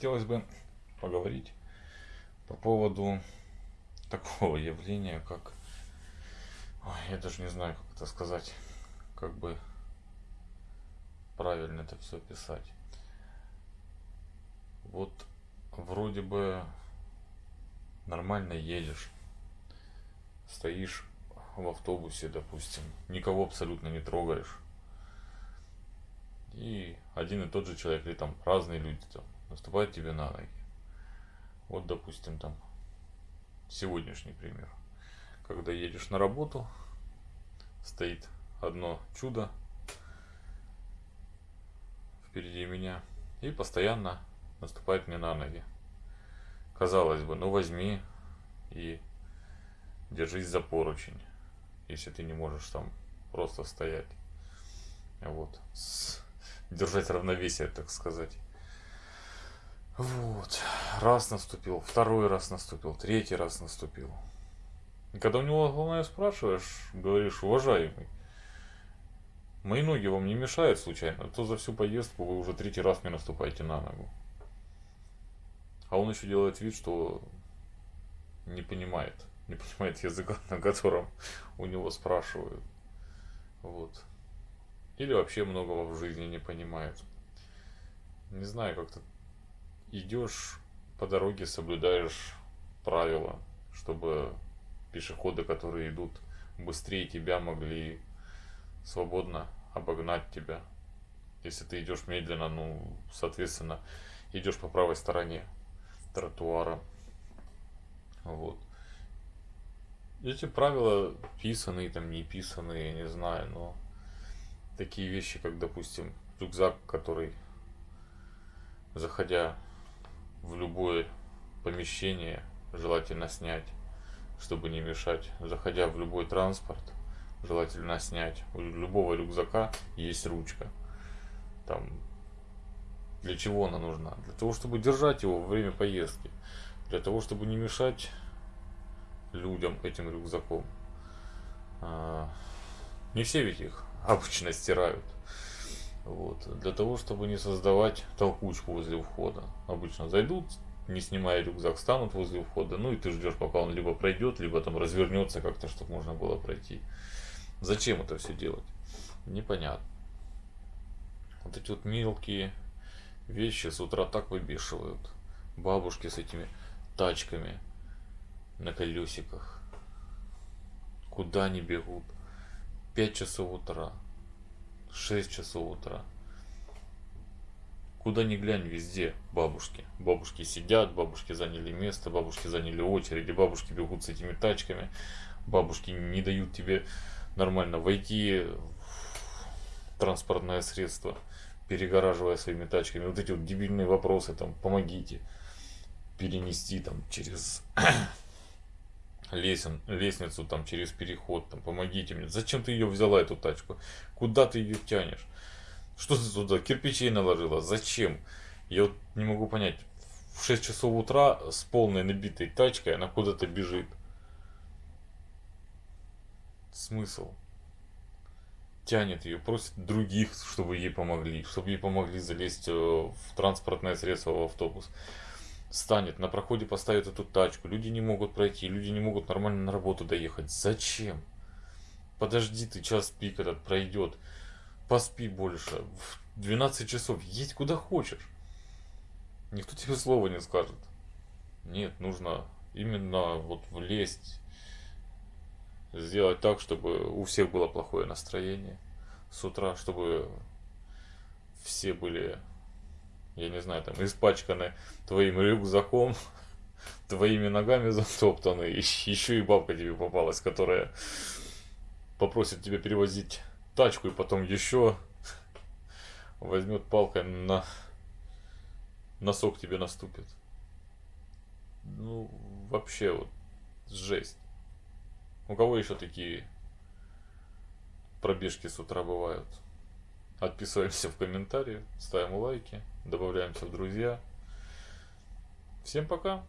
хотелось бы поговорить по поводу такого явления, как... Ой, я даже не знаю, как это сказать, как бы правильно это все писать. Вот вроде бы нормально едешь, стоишь в автобусе, допустим, никого абсолютно не трогаешь. И один и тот же человек, или там разные люди там, наступают тебе на ноги. Вот, допустим, там сегодняшний пример. Когда едешь на работу, стоит одно чудо впереди меня и постоянно наступает мне на ноги. Казалось бы, ну возьми и держись за поручень, если ты не можешь там просто стоять. Вот. Держать равновесие, так сказать. Вот. Раз наступил, второй раз наступил, третий раз наступил. И когда у него главное спрашиваешь, говоришь, уважаемый, мои ноги вам не мешают случайно, а то за всю поездку вы уже третий раз мне наступаете на ногу. А он еще делает вид, что не понимает, не понимает языка, на котором у него спрашивают. Вот. Или вообще многого в жизни не понимает. Не знаю, как-то идешь по дороге, соблюдаешь правила, чтобы пешеходы, которые идут быстрее тебя, могли свободно обогнать тебя. Если ты идешь медленно, ну, соответственно, идешь по правой стороне тротуара. Вот. Эти правила писанные, там не писанные, я не знаю, но такие вещи, как, допустим, рюкзак, который, заходя в любое помещение, желательно снять, чтобы не мешать. Заходя в любой транспорт, желательно снять. У любого рюкзака есть ручка. Там для чего она нужна? Для того, чтобы держать его во время поездки. Для того, чтобы не мешать людям этим рюкзаком. А, не все ведь их обычно стирают. Вот. Для того, чтобы не создавать толкучку возле входа. Обычно зайдут, не снимая рюкзак, станут возле входа. Ну и ты ждешь, пока он либо пройдет, либо там развернется как-то, чтобы можно было пройти. Зачем это все делать? Непонятно. Вот эти вот мелкие вещи с утра так выбешивают. Бабушки с этими тачками на колесиках. Куда они бегут? 5 часов утра. 6 часов утра. Куда ни глянь, везде бабушки. Бабушки сидят, бабушки заняли место, бабушки заняли очереди, бабушки бегут с этими тачками, бабушки не дают тебе нормально войти в транспортное средство перегораживая своими тачками. Вот эти вот дебильные вопросы, там, помогите перенести там через лесен, лестницу, там, через переход, там, помогите мне. Зачем ты ее взяла, эту тачку? Куда ты ее тянешь? Что ты туда кирпичей наложила? Зачем? Я вот не могу понять. В 6 часов утра с полной набитой тачкой она куда-то бежит. Смысл? тянет ее, просит других, чтобы ей помогли, чтобы ей помогли залезть э, в транспортное средство, в автобус. Станет, на проходе поставит эту тачку, люди не могут пройти, люди не могут нормально на работу доехать. Зачем? Подожди, ты час пик этот пройдет, поспи больше, в 12 часов, едь куда хочешь. Никто тебе слова не скажет. Нет, нужно именно вот влезть сделать так, чтобы у всех было плохое настроение с утра, чтобы все были, я не знаю, там испачканы твоим рюкзаком, твоими ногами затоптаны, еще и бабка тебе попалась, которая попросит тебя перевозить тачку и потом еще возьмет палкой на носок тебе наступит. Ну, вообще вот жесть. У кого еще такие пробежки с утра бывают? Отписываемся в комментарии, ставим лайки, добавляемся в друзья. Всем пока!